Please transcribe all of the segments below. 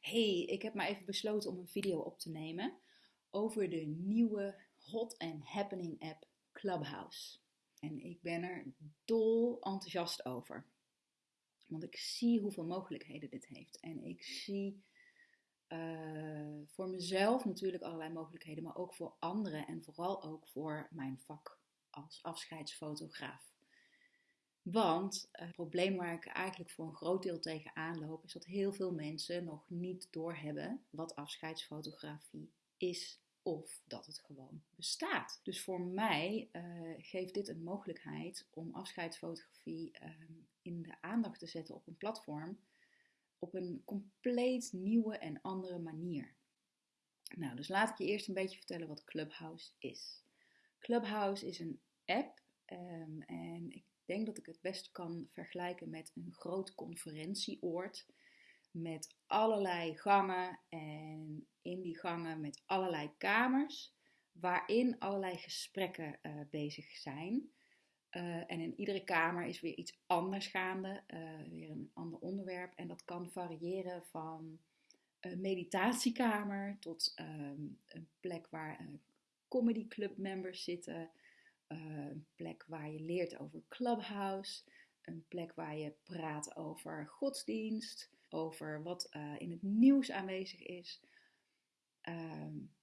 Hey, ik heb maar even besloten om een video op te nemen over de nieuwe hot and happening app Clubhouse. En ik ben er dol enthousiast over. Want ik zie hoeveel mogelijkheden dit heeft. En ik zie uh, voor mezelf natuurlijk allerlei mogelijkheden, maar ook voor anderen en vooral ook voor mijn vak als afscheidsfotograaf. Want het probleem waar ik eigenlijk voor een groot deel tegen aanloop, is dat heel veel mensen nog niet doorhebben wat afscheidsfotografie is of dat het gewoon bestaat. Dus voor mij uh, geeft dit een mogelijkheid om afscheidsfotografie uh, in de aandacht te zetten op een platform op een compleet nieuwe en andere manier. Nou, dus laat ik je eerst een beetje vertellen wat Clubhouse is. Clubhouse is een app denk dat ik het best kan vergelijken met een groot conferentieoord. Met allerlei gangen en in die gangen met allerlei kamers. Waarin allerlei gesprekken uh, bezig zijn. Uh, en in iedere kamer is weer iets anders gaande, uh, weer een ander onderwerp. En dat kan variëren van een meditatiekamer tot um, een plek waar uh, comedy club members zitten, een plek waar je leert over Clubhouse, een plek waar je praat over godsdienst, over wat uh, in het nieuws aanwezig is, um,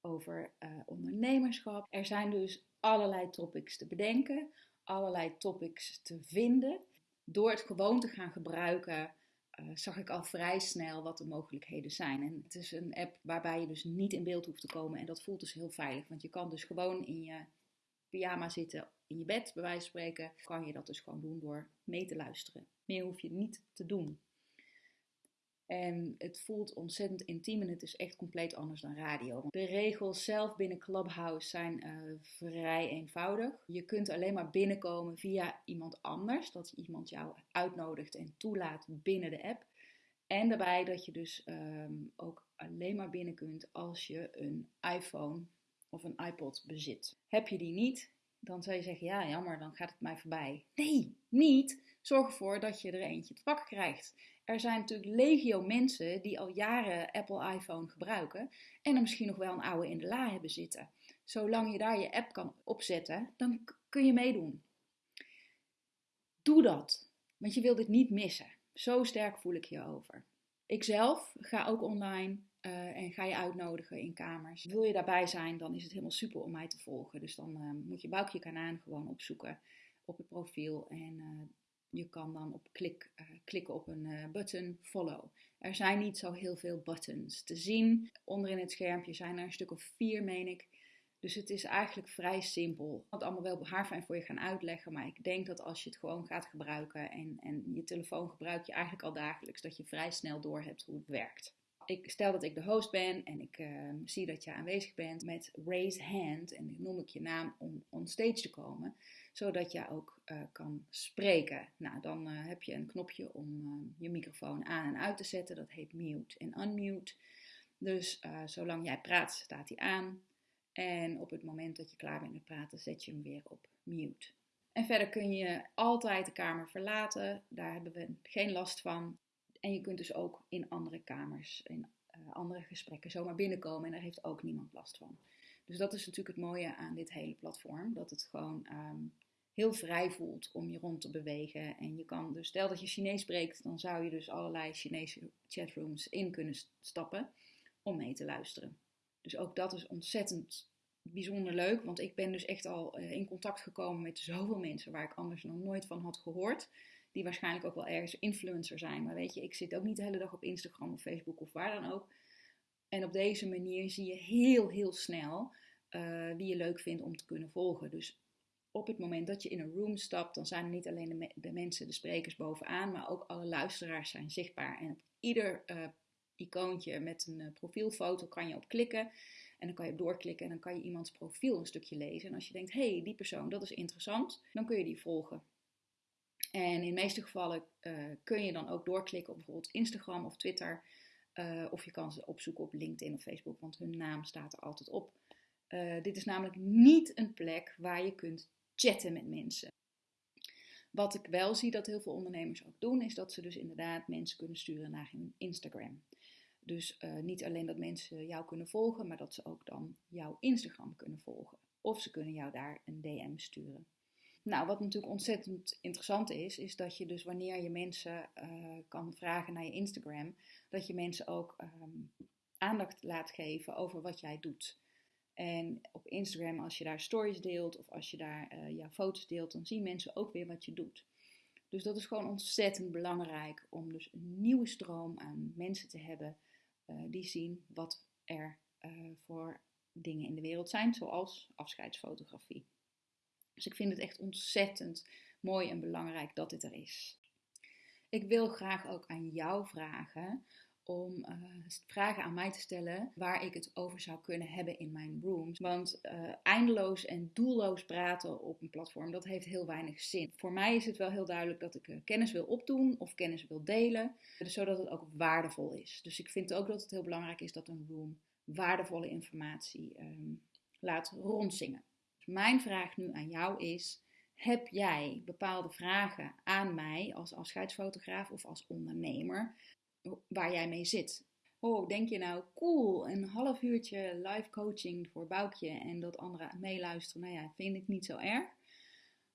over uh, ondernemerschap. Er zijn dus allerlei topics te bedenken, allerlei topics te vinden. Door het gewoon te gaan gebruiken, uh, zag ik al vrij snel wat de mogelijkheden zijn. En het is een app waarbij je dus niet in beeld hoeft te komen en dat voelt dus heel veilig. Want je kan dus gewoon in je pyjama zitten in je bed, bij wijze van spreken, kan je dat dus gewoon doen door mee te luisteren. Meer hoef je niet te doen. En het voelt ontzettend intiem en het is echt compleet anders dan radio. De regels zelf binnen Clubhouse zijn uh, vrij eenvoudig. Je kunt alleen maar binnenkomen via iemand anders. Dat iemand jou uitnodigt en toelaat binnen de app. En daarbij dat je dus um, ook alleen maar binnen kunt als je een iPhone of een iPod bezit. Heb je die niet, dan zou je zeggen: ja, jammer, dan gaat het mij voorbij. Nee, niet. Zorg ervoor dat je er eentje te pakken krijgt. Er zijn natuurlijk legio mensen die al jaren Apple iPhone gebruiken en er misschien nog wel een oude in de la hebben zitten. Zolang je daar je app kan opzetten, dan kun je meedoen. Doe dat, want je wilt dit niet missen. Zo sterk voel ik je over. Ikzelf ga ook online uh, en ga je uitnodigen in kamers. Wil je daarbij zijn, dan is het helemaal super om mij te volgen. Dus dan uh, moet je Boukje Kanaan gewoon opzoeken op het profiel. En uh, je kan dan op klik, klikken op een button follow. Er zijn niet zo heel veel buttons te zien. Onderin het schermpje zijn er een stuk of vier, meen ik. Dus het is eigenlijk vrij simpel. Ik het allemaal wel haarfijn voor je gaan uitleggen. Maar ik denk dat als je het gewoon gaat gebruiken en, en je telefoon gebruik je eigenlijk al dagelijks, dat je vrij snel door hebt hoe het werkt ik stel dat ik de host ben en ik uh, zie dat je aanwezig bent met raise hand en dan noem ik je naam om on stage te komen, zodat je ook uh, kan spreken. Nou, dan uh, heb je een knopje om je microfoon aan en uit te zetten, dat heet mute en unmute. Dus zolang jij praat, staat hij aan. En op het moment dat je klaar bent met praten, zet je hem weer op mute. En verder kun je altijd de kamer verlaten. Daar hebben we geen last van. En je kunt dus ook in andere kamers, in uh, andere gesprekken zomaar binnenkomen en daar heeft ook niemand last van. Dus dat is natuurlijk het mooie aan dit hele platform, dat het gewoon um, heel vrij voelt om je rond te bewegen. En je kan dus, stel dat je Chinees spreekt, dan zou je dus allerlei Chinese chatrooms in kunnen stappen om mee te luisteren. Dus ook dat is ontzettend bijzonder leuk, want ik ben dus echt al uh, in contact gekomen met zoveel mensen waar ik anders nog nooit van had gehoord die waarschijnlijk ook wel ergens influencer zijn. Maar weet je, ik zit ook niet de hele dag op Instagram of Facebook of waar dan ook. En op deze manier zie je heel, heel snel uh, wie je leuk vindt om te kunnen volgen. Dus op het moment dat je in een room stapt, dan zijn er niet alleen de, me de mensen, de sprekers bovenaan, maar ook alle luisteraars zijn zichtbaar. En op ieder uh, icoontje met een uh, profielfoto kan je op klikken. En dan kan je doorklikken en dan kan je iemands profiel een stukje lezen. En als je denkt, hé, hey, die persoon, dat is interessant, dan kun je die volgen. En in de meeste gevallen uh, kun je dan ook doorklikken op bijvoorbeeld Instagram of Twitter. Uh, of je kan ze opzoeken op LinkedIn of Facebook, want hun naam staat er altijd op. Uh, dit is namelijk niet een plek waar je kunt chatten met mensen. Wat ik wel zie dat heel veel ondernemers ook doen, is dat ze dus inderdaad mensen kunnen sturen naar hun Instagram. Dus niet alleen dat mensen jou kunnen volgen, maar dat ze ook dan jouw Instagram kunnen volgen. Of ze kunnen jou daar een DM sturen. Nou, wat natuurlijk ontzettend interessant is, is dat je dus wanneer je mensen uh, kan vragen naar je Instagram, dat je mensen ook um, aandacht laat geven over wat jij doet. En op Instagram, als je daar stories deelt of als je daar uh, jouw foto's deelt, dan zien mensen ook weer wat je doet. Dus dat is gewoon ontzettend belangrijk om dus een nieuwe stroom aan mensen te hebben uh, die zien wat er voor dingen in de wereld zijn, zoals afscheidsfotografie. Dus ik vind het echt ontzettend mooi en belangrijk dat dit er is. Ik wil graag ook aan jou vragen om uh, vragen aan mij te stellen waar ik het over zou kunnen hebben in mijn rooms. Want uh, eindeloos en doelloos praten op een platform, dat heeft heel weinig zin. Voor mij is het wel heel duidelijk dat ik uh, kennis wil opdoen of kennis wil delen, dus zodat het ook waardevol is. Dus ik vind ook dat het heel belangrijk is dat een room waardevolle informatie um, laat rondzingen. Mijn vraag nu aan jou is. Heb jij bepaalde vragen aan mij als afscheidsfotograaf of als ondernemer waar jij mee zit. Oh, denk je nou, cool, een half uurtje live coaching voor Boukje en dat anderen meeluisteren, nou ja, vind ik niet zo erg.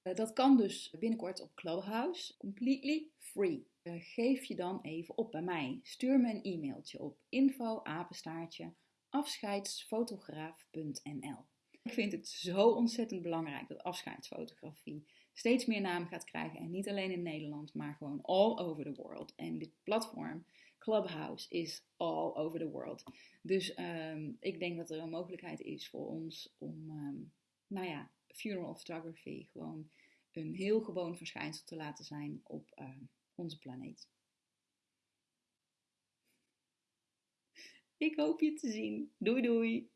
Uh, dat kan dus binnenkort op Clubhouse, completely free. Uh, geef je dan even op bij mij. Stuur me een e-mailtje op info afscheidsfotograaf.nl. Ik vind het zo ontzettend belangrijk dat afscheidsfotografie steeds meer naam gaat krijgen. En niet alleen in Nederland, maar gewoon all over the world. En dit platform, Clubhouse, is all over the world. Dus um, ik denk dat er een mogelijkheid is voor ons om, um, nou ja, funeral photography gewoon een heel gewoon verschijnsel te laten zijn op uh, onze planeet. Ik hoop je te zien. Doei doei!